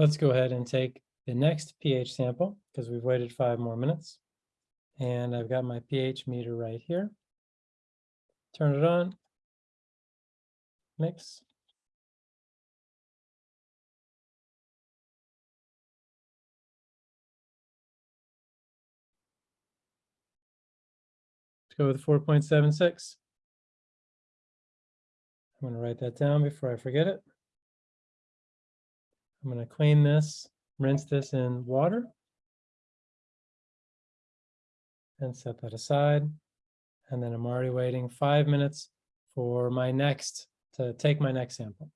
let's go ahead and take the next pH sample because we've waited five more minutes. And I've got my pH meter right here. Turn it on. Mix. Let's go with four point seven six. I'm gonna write that down before I forget it. I'm gonna clean this, rinse this in water. And set that aside. And then I'm already waiting five minutes for my next, to take my next sample.